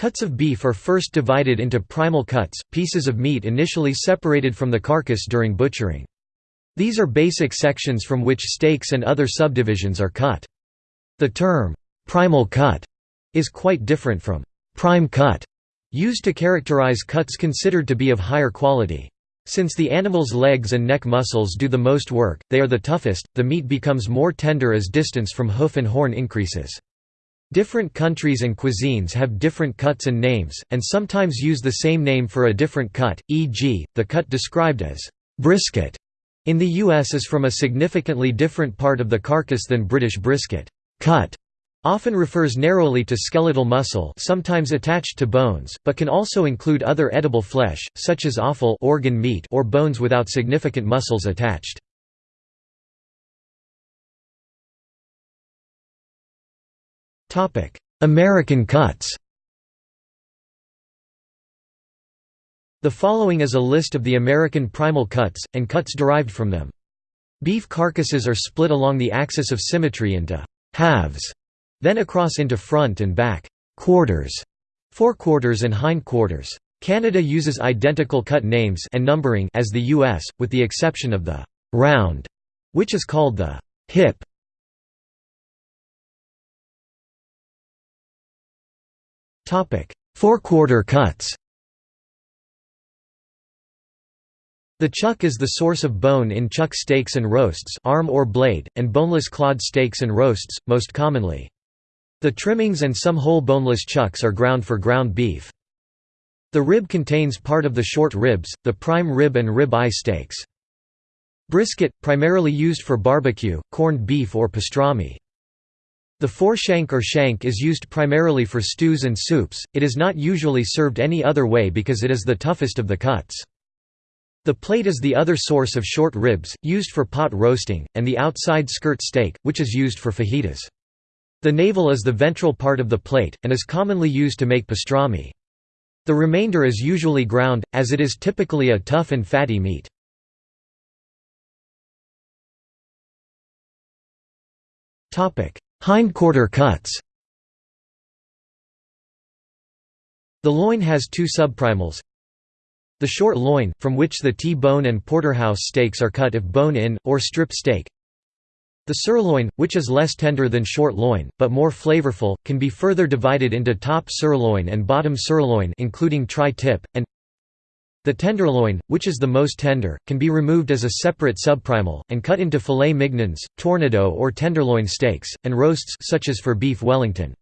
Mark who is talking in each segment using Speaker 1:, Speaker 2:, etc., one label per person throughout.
Speaker 1: Cuts of beef are first divided into primal cuts, pieces of meat initially separated from the carcass during butchering. These are basic sections from which steaks and other subdivisions are cut. The term, primal cut, is quite different from prime cut, used to characterize cuts considered to be of higher quality. Since the animal's legs and neck muscles do the most work, they are the toughest, the meat becomes more tender as distance from hoof and horn increases. Different countries and cuisines have different cuts and names, and sometimes use the same name for a different cut, e.g., the cut described as brisket in the U.S. is from a significantly different part of the carcass than British brisket. Cut often refers narrowly to skeletal muscle sometimes attached to bones, but can also include other edible flesh, such as offal organ meat or bones without significant muscles attached. American cuts The following is a list of the American primal cuts, and cuts derived from them. Beef carcasses are split along the axis of symmetry into halves, then across into front and back quarters, forequarters and hindquarters. Canada uses identical cut names and numbering as the US, with the exception of the round, which is called the hip. Forequarter cuts The chuck is the source of bone in chuck steaks and roasts arm or blade, and boneless clod steaks and roasts, most commonly. The trimmings and some whole boneless chucks are ground for ground beef. The rib contains part of the short ribs, the prime rib and rib eye steaks. Brisket, primarily used for barbecue, corned beef or pastrami. The foreshank or shank is used primarily for stews and soups, it is not usually served any other way because it is the toughest of the cuts. The plate is the other source of short ribs, used for pot roasting, and the outside skirt steak, which is used for fajitas. The navel is the ventral part of the plate, and is commonly used to make pastrami. The remainder is usually ground, as it is typically a tough and fatty meat. Hindquarter cuts The loin has two subprimals. The short loin, from which the T-bone and porterhouse steaks are cut if bone-in, or strip steak. The sirloin, which is less tender than short loin, but more flavorful, can be further divided into top sirloin and bottom sirloin including tri-tip, and the tenderloin, which is the most tender, can be removed as a separate subprimal, and cut into filet mignons, tournedos or tenderloin steaks, and roasts such as for beef Wellington.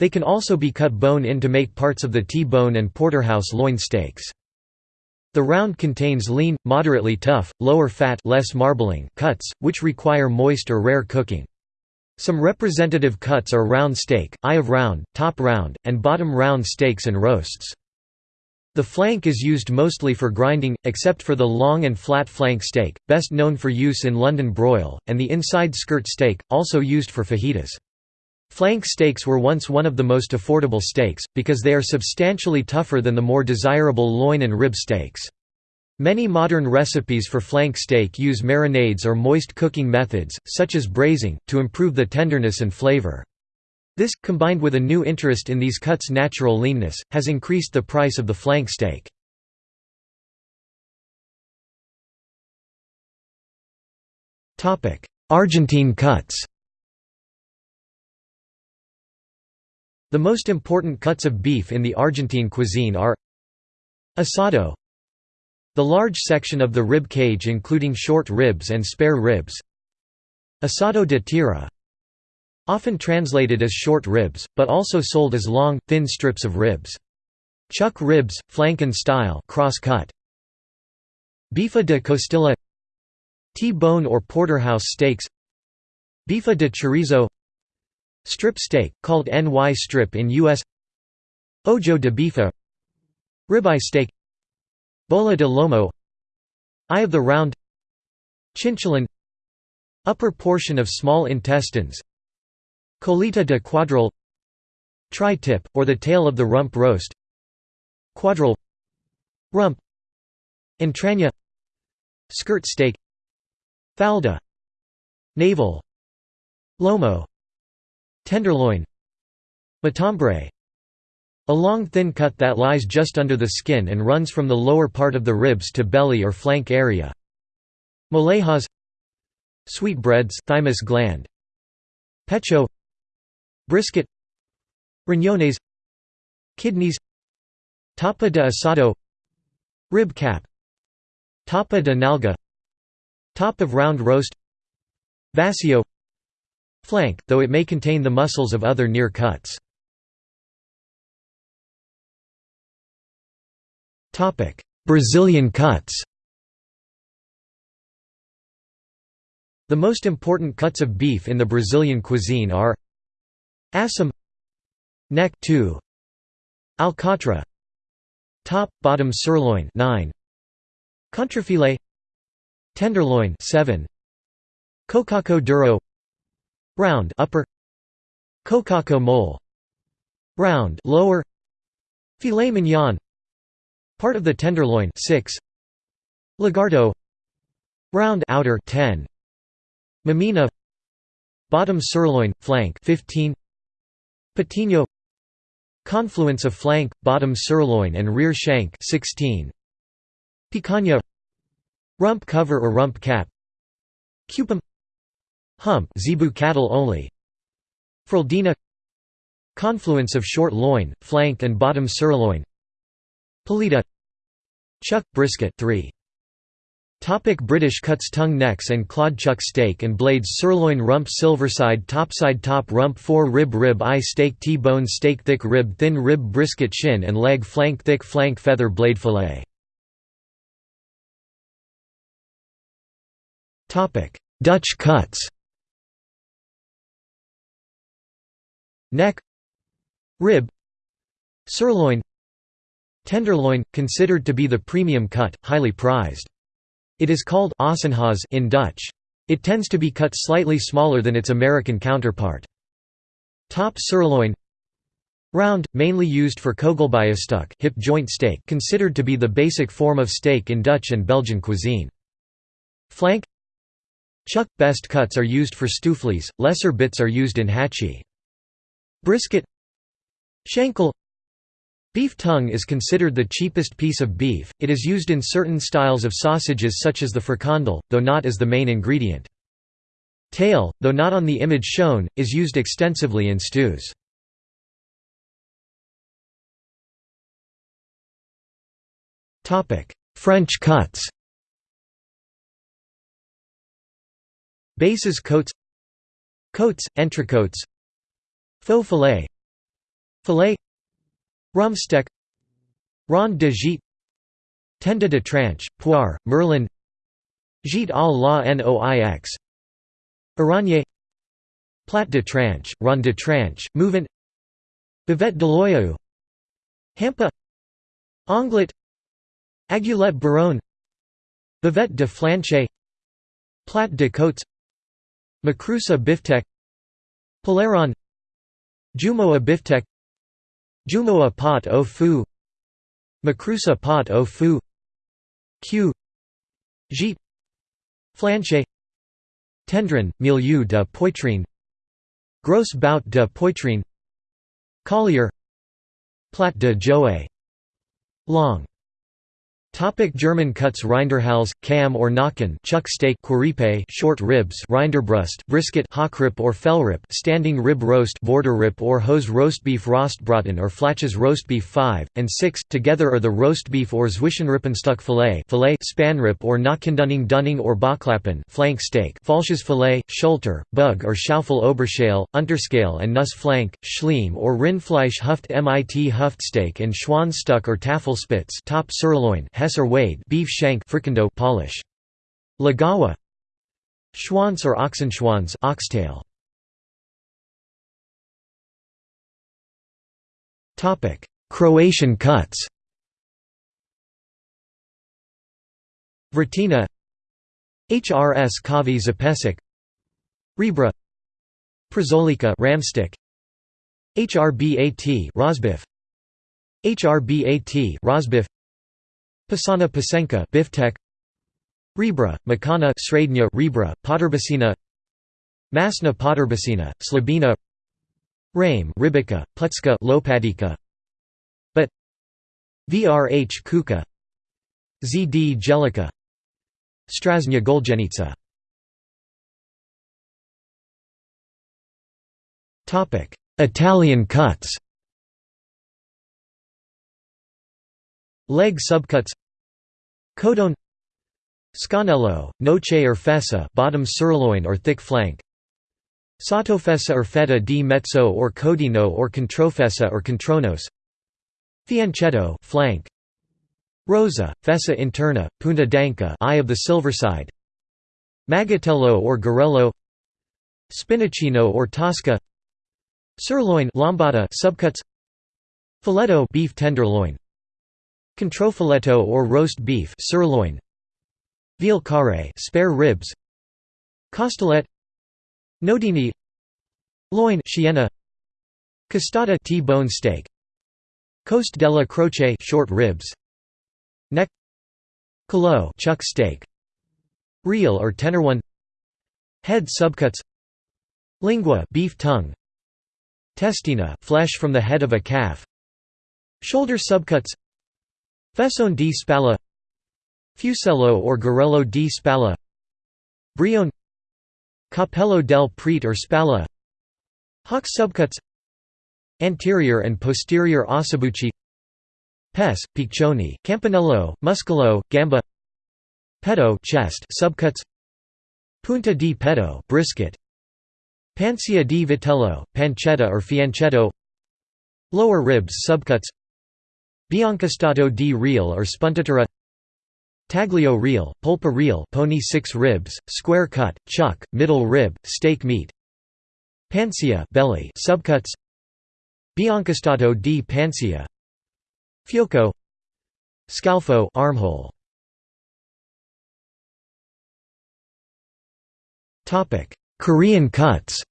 Speaker 1: They can also be cut bone-in to make parts of the T-bone and porterhouse loin steaks. The round contains lean, moderately tough, lower fat less marbling cuts, which require moist or rare cooking. Some representative cuts are round steak, eye of round, top round, and bottom round steaks and roasts. The flank is used mostly for grinding, except for the long and flat flank steak, best known for use in London broil, and the inside skirt steak, also used for fajitas. Flank steaks were once one of the most affordable steaks, because they are substantially tougher than the more desirable loin and rib steaks. Many modern recipes for flank steak use marinades or moist cooking methods, such as braising, to improve the tenderness and flavor. This, combined with a new interest in these cuts' natural leanness, has increased the price of the flank steak. Argentine cuts The most important cuts of beef in the Argentine cuisine are Asado The large section of the rib cage including short ribs and spare ribs Asado de tierra Often translated as short ribs, but also sold as long, thin strips of ribs. Chuck ribs, flanken style cross-cut. Bife de costilla. T-bone or porterhouse steaks. Bife de chorizo. Strip steak, called NY strip in U.S. Ojo de bife Ribeye steak. Bola de lomo. Eye of the round. Chinchulin Upper portion of small intestines Colita de cuadril Tri-tip, or the tail of the rump roast Cuadril Rump Entraña Skirt steak Falda Navel Lomo Tenderloin Matambre A long thin cut that lies just under the skin and runs from the lower part of the ribs to belly or flank area. Molejas Sweetbreads thymus gland Pecho Brisket Riñones Kidneys Tapa de asado Rib cap Tapa de nalga Top of round roast Vacío Flank, though it may contain the muscles of other near cuts. Brazilian cuts The most important cuts of beef in the Brazilian cuisine are Assam Neck 2 Alcatra Top, bottom sirloin 9 Contrafilet Tenderloin 7 Cocaco duro Round upper Cocaco mole Round lower Filet mignon Part of the tenderloin 6 Lagarto Round outer 10 Maminha Bottom sirloin flank 15 Patinho Confluence of flank bottom sirloin and rear shank 16 Picanha Rump cover or rump cap. Cupim Hump zebu cattle only. Fraldina Confluence of short loin, flank and bottom sirloin. Paleta Chuck brisket 3 Topic British cuts tongue necks and clawed chuck steak and blades sirloin rump silverside topside top rump 4 rib rib eye steak T-bone steak thick rib thin rib brisket shin and leg flank thick flank feather blade fillet. Dutch cuts. Neck. Rib. Sirloin. Tenderloin, considered to be the premium cut, highly prized. It is called Ossenhaas in Dutch. It tends to be cut slightly smaller than its American counterpart. Top sirloin Round, mainly used for kogelbiefstuk hip joint steak considered to be the basic form of steak in Dutch and Belgian cuisine. Flank Chuck – best cuts are used for stoofvlees, lesser bits are used in hachee. Brisket Schenkel Beef tongue is considered the cheapest piece of beef, it is used in certain styles of sausages such as the frikandel, though not as the main ingredient. Tail, though not on the image shown, is used extensively in stews. French cuts. Bases coats. Côtes, entrecôtes Faux filet. Filet Rumsteak Rond de Gite Tenda de tranche, Poire, Merlin Gite à la Noix Aragne Plat de tranche, Rond de tranche, Mouvant Bavette de l'Oyau Hampa Onglet Aiguillette Baronne Bavette de Flanche Plat de Côtes Macrusa Biftek Paleron Jumeau Biftek Jumeau Pot au Fou Macrusa Pot au Fou Q. Gite Flanche. Tendron, Milieu de Poitrine. Grosse Bout de Poitrine. Collier. Plat de Joue Long Topic German cuts Rinderhals, Kamm or Nacken chuck steak Queripe short ribs Rinderbrust brisket Hockrip or Fellrip standing rib roast Borderrip or Hose roast roastbeef Rostbraten or Flaches roastbeef 5, and 6, together are the roastbeef or Zwischenrippenstück filet filet Spanrip or Nackendunning Dunning or Bauchlappen flank steak Falsches filet, Schulter, Bug or Schaufel Oberschale, Unterschale and Nuss flank, Schleim or Rindfleisch Huft mit Huftsteak and Schwanstück or Tafelspitz top sirloin Hesser Wade beef shank fricando polish. Lagawa Schwanz or Ochsenschwanz oxtail. Topic: Croatian cuts. Vratina HRS Kavi Zapesic Rebra. Przolika Ramstick HRBAT Rosbif HRBAT Rosbif Pisana Pasenka Biftek. Rebra, Makana Srednya Rebra, Potterbacina Masna Potterbacina, Slabina. Rame Ribica, Pletska Lopadika. Vrh Kuka. Zd Jellica Strasnya Goljenica Italian cuts Leg subcuts. Codone. Scannello, noce or fessa bottom sirloin or thick flank. Sottofessa or fetta di mezzo or codino or controfessa or contronos. Fianchetto flank. Rosa, fessa interna, punta d'anca eye of the silver side. Magatello or Garello Spinaccino or Tosca. Sirloin lambada subcuts. Filetto beef tenderloin Controfiletto or roast beef sirloin Veal carré spare ribs Costolette Nodini Loin Chiena Costata T-bone steak Coast della Croce short ribs Neck Kilo chuck steak Real or tenderloin Head subcuts Lingua beef tongue Testina flesh from the head of a calf Shoulder subcuts Fessone di spalla Fusello or Garello di spalla Brione Cappello del Prete or spalla Hock subcuts Anterior and posterior ossobucci Pes, piccioni, campanello, muscolo, gamba Petto chest subcuts Punta di petto brisket Pancia di vitello, pancetta or fianchetto Lower ribs subcuts Biancostato di real or spuntatura. Taglio real, polpa real pony six ribs, square cut, chuck, middle rib, steak meat. Pancia belly subcuts. Biancostato di pancia. Fiocco Scalfo armhole. Korean cuts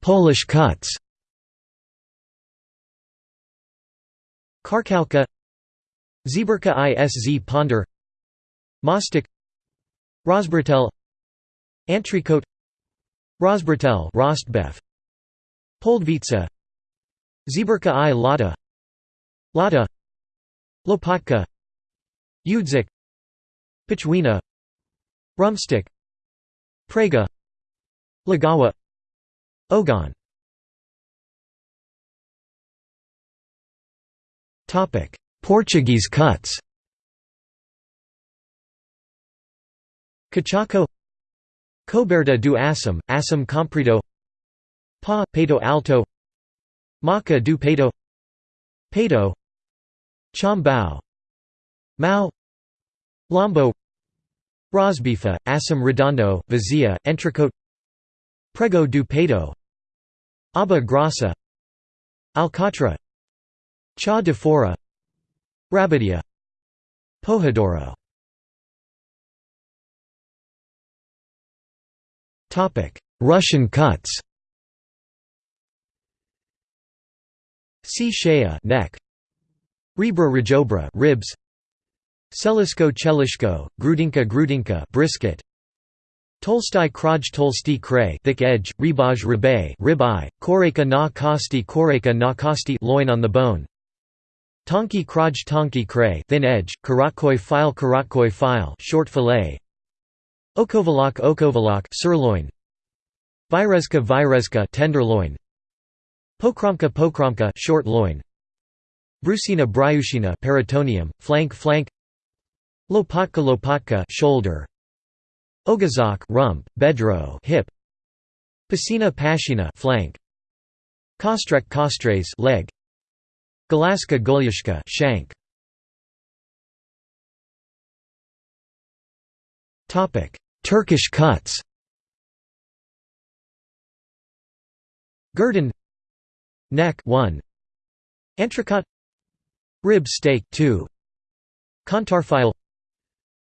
Speaker 1: Polish cuts. Karkalka. Zeberka Isz Ponder. Mostik. Rosbertel Antricote Rosbertel Rostbeff Poldvitsa Zeberka i Lada Lada Lopatka Udzik Pichwina. Rumstick Prega Lagawa Ogon. Portuguese cuts. Cachaco. Coberta do Assam, Assam comprido. Pa, peito alto. Maca do peito Peito Chambao. Mao. Lombo. Rosbifa, Assam Redondo, Vazia, Entrecote Prego do Peito Aba Grassa Alcatra Cha de Fora Rabidia Pojadoro. Russian cuts. C. Shea neck. Rebra rajobra ribs. Selisko chelishko, grudinka grudinka brisket Tolstai kraj tolsti kray thick edge, ribaj ribay rib eye, koreka na kosti koreka na kosti loin on the bone. Tonki kraj tonki kray thin edge, karatkoi file karatkoi file short fillet. Okovalok okovalok sirloin Virezka virezka tenderloin Pokromka pokromka short loin. Brusina bryushina peritoneum, flank flank. Lopatka lopatka shoulder Ogazak rump, bedro hip. Pasina pashina flank. Kostrek kostres leg. Galaska golyashka shank. Topic. Turkish cuts. Gurdon Neck 1 Entrecot Rib steak 2 Kontarfile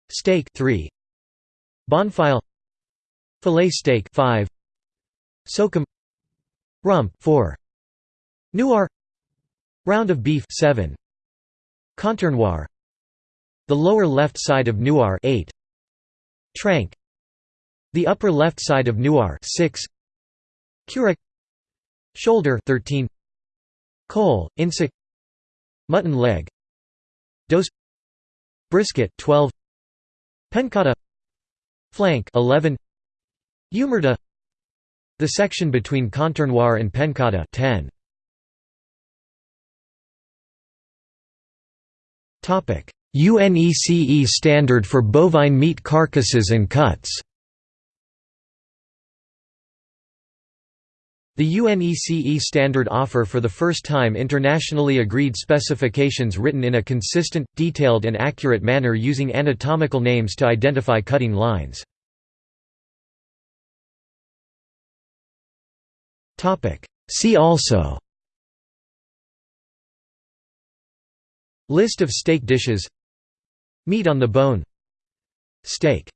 Speaker 1: Steak 3 Bonfile. Filet steak 5 Sokum. Rump 4 Noir. Round of beef 7 Contournoir. The lower left side of Noir 8 Trank. The upper left side of Noir 6 Cura Shoulder 13 Cole, Insic Mutton leg. Dose. Brisket 12 Pencata Flank 11 Humerta The section between Contournoir and Pencata 10 Topic. UNECE standard for bovine meat carcasses and cuts The UNECE standard offer for the first time internationally agreed specifications written in a consistent, detailed and accurate manner using anatomical names to identify cutting lines. See also List of steak dishes Meat on the bone Steak